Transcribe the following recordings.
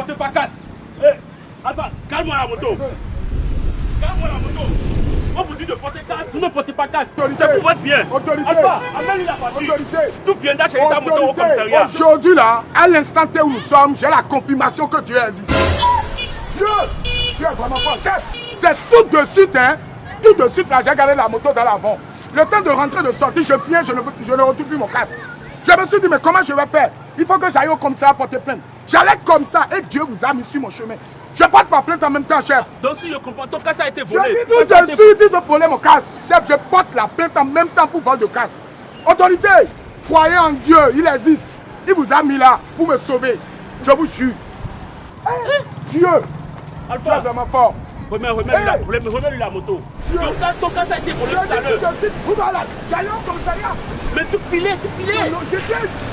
portez pas casse. Eh, Alpha, calme-moi la moto. Calme-moi la moto. On vous dit de porter casse, vous ne portez pas casse. Autorité. C'est pour votre bien. Autorité. Alpha, amène-lui la voiture. Tout viendra chez ta moto au commissariat. Aujourd'hui là, à l'instant où nous sommes, j'ai la confirmation que Dieu existe. Dieu, Dieu est vraiment fort. C'est tout de suite, hein. Tout de suite là, j'ai gardé la moto dans l'avant. Le temps de rentrer, de sortir, je viens, je ne, je ne retrouve plus mon casque. Je me suis dit, mais comment je vais faire? Il faut que j'aille au commissariat porter plainte. J'allais comme ça et Dieu vous a mis sur mon chemin. Je porte ma plainte en même temps, chef. Donc si je comprends, ton casse a été Je volé. dis tout casse de suite, ils ont volé mon casque. Chef, je porte la plainte en même temps pour vol de casque. Autorité, croyez en Dieu, il existe. Il vous a mis là pour me sauver. Je vous jure. Eh, Dieu, Dieu est Alpha, vraiment fort. Remets, remets- remets-lui la moto. Ton casse a été Je volé tout à l'heure. de suite, vous voilà, j'allais au commissariat. Mais tout filé, tout filé. Non,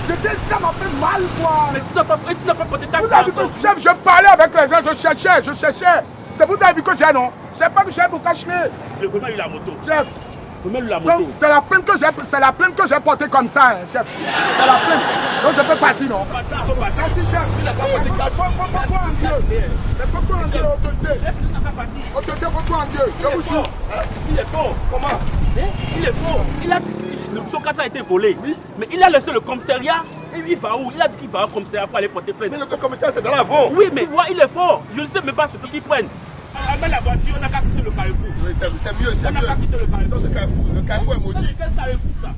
J'étais, ça m'a fait mal, quoi. Mais tu n'as pas, tu n'as pas porté ta que, chef, je parlais avec les gens, je cherchais, je cherchais. C'est vous avez vu que j'ai, non Je sais pas que j'ai pour cacher. Remets-lui la moto. Chef, la donc c'est la plainte que j'ai, c'est la plainte que j'ai portée comme ça, hein, chef. C'est la plainte. Donc je peux partir, non? Merci, chef. Croire en Dieu. Mais faut croire en Dieu, autorité. Croire en Dieu? Je vous est jure. Il est fort. Comment? Hein? Il est fort. Il a dit- son casse a été volé. Mais il a laissé le commissariat. Il va où? Il a dit qu'il va au commissariat pour aller porter plainte. Mais le commissaire, c'est dans l'avant. Oui, mais vois, il est fort. Je ne sais même pas ce qu'ils prennent. Amène la voiture, on n'a qu'à quitter le carrefour. Oui, c'est c'est mieux, c'est On n'a qu'à mieux. quitter le carrefour. Dans ce carrefour, le carrefour est maudit. Quel carrefour ça?